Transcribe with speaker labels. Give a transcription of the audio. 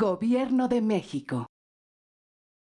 Speaker 1: Gobierno de México.